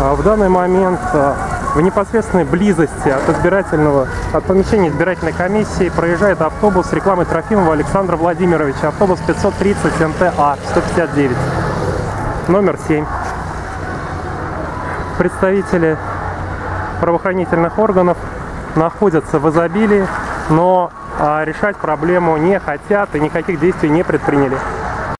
А, в данный момент а, в непосредственной близости от избирательного, от помещения избирательной комиссии проезжает автобус с рекламой Трофимова Александра Владимировича. Автобус 530 МТА 159, номер 7. Представители правоохранительных органов находятся в изобилии, но а, решать проблему не хотят и никаких действий не предприняли.